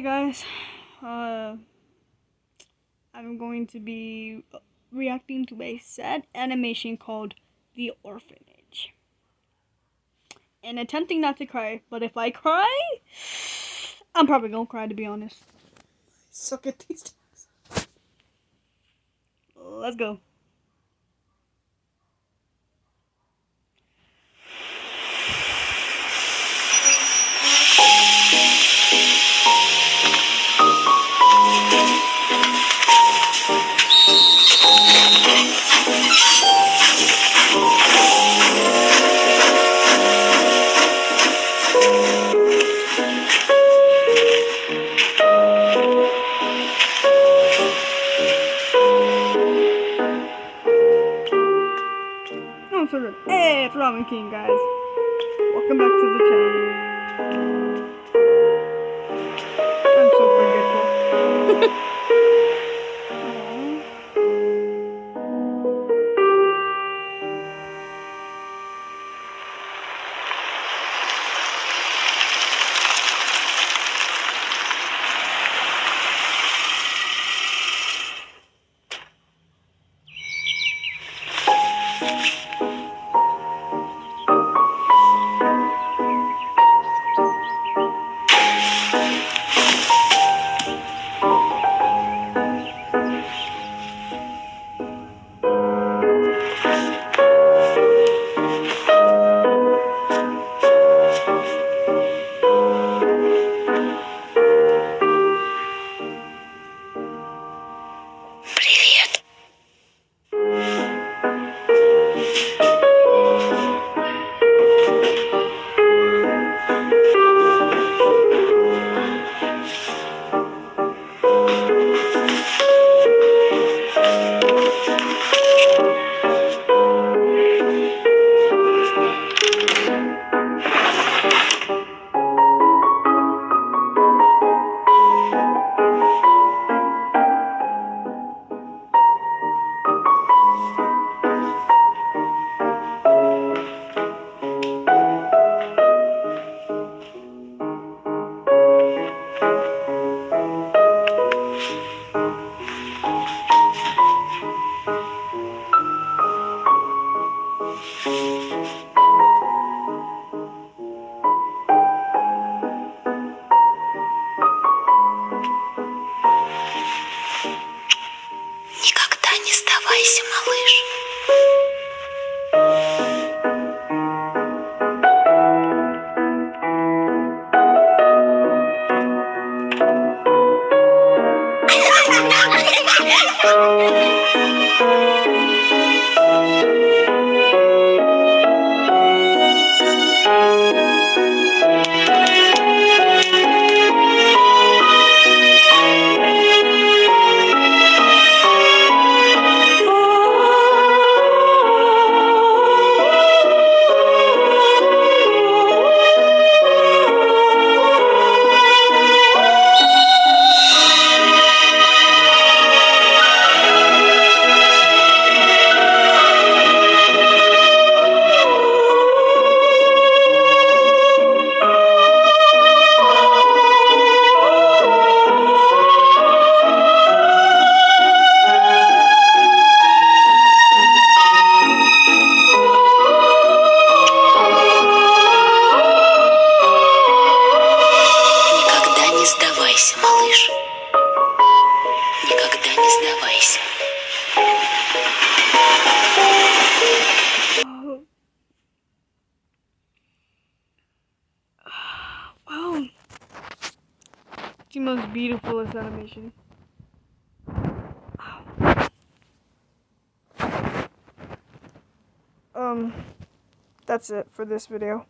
guys, uh, I'm going to be reacting to a sad animation called The Orphanage. And attempting not to cry, but if I cry, I'm probably gonna cry to be honest. Suck at these things. Let's go. So. Hey, it's Ramen King, guys. Welcome back to the channel. I'm so forgetful. Thank you. не сдавайся. Wow. It's the most beautifulest animation. Wow. Um, that's it for this video.